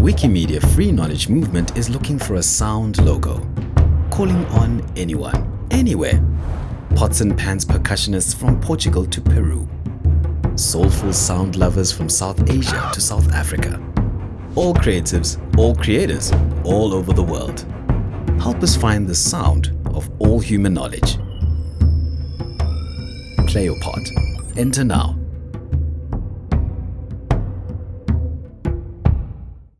Wikimedia Free Knowledge Movement is looking for a sound logo, calling on anyone, anywhere. Pots and pans percussionists from Portugal to Peru. Soulful sound lovers from South Asia to South Africa. All creatives, all creators, all over the world. Help us find the sound of all human knowledge. Play your part. Enter now